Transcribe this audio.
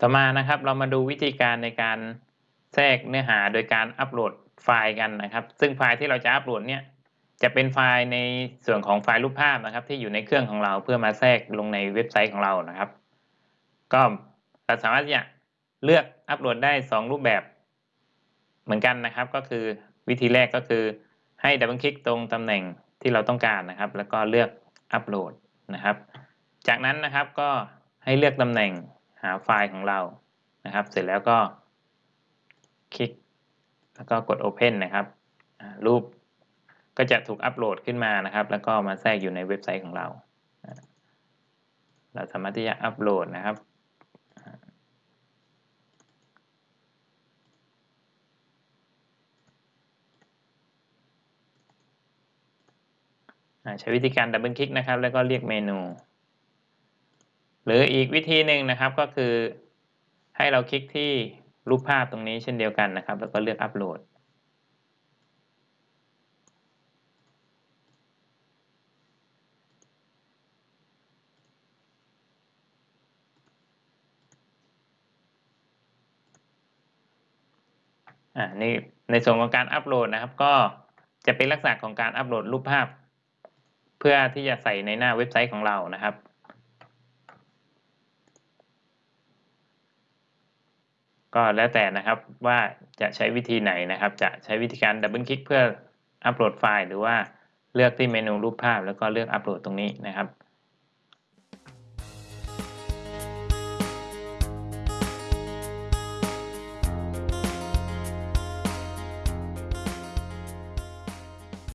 ต่อมานะครับเรามาดูวิธีการในการแทรกเนื้อหาโดยการอัปโหลดไฟล์กันนะครับ ซึ่งไฟล์ที่เราจะอัปโหลดเนี่ยจะเป็นไฟล์ในส่วนของไฟล์รูปภาพนะครับ ที่อยู่ในเครื่องของเราเพื่อมาแทรกลงในเว็บไซต์ของเรานะครับ ก็เราสามารถจะเลือกอัปโหลดได้ 2 รูปแบบเหมือนกันนะครับ ก็คือวิธีแรกก็คือให้ดับเบิลคลิกตรงตำแหน่งที่เราต้องการนะครับ แล้วก็เลือกอัปโหลดนะครับ จากนั้นนะครับก็ให้เลือกตำแหน่งาไฟล์ของเรานะครับ เสร็จแล้วก็คลิก แล้วก็กด Open นะครับรูปก็จะถูกอัปโหลดขึ้นมานะครับ แล้วก็มาแทรกอยู่ในเว็บไซต์ของเรา เราสามารถที่จะอัปโหลดนะครับใช้วิธีการดับเบิลคลิกนะครับ แล้วก็เรียกเมนู หรืออีกวิธีหนึ่งนะครับก็คือให้เราคลิกที่รูปภาพตรงนี้เช่นเดียวกันนะครับ แล้วก็เลือกอัปโหลด อ่านี่ในส่วนของการอัปโหลดนะครับ ก็จะเป็นลักษณะของการอัปโหลดรูปภาพ เพื่อที่จะใส่ในหน้าเว็บไซต์ของเรานะครับ ก็แล้วแต่นะครับว่าจะใช้วิธีไหนนะครับ จะใช้วิธีการดับเบิลคลิกเพื่ออัปโหลดไฟล์หรือว่าเลือกที่เมนูรูปภาพแล้วก็เลือกอัปโหลดตรงนี้นะครับ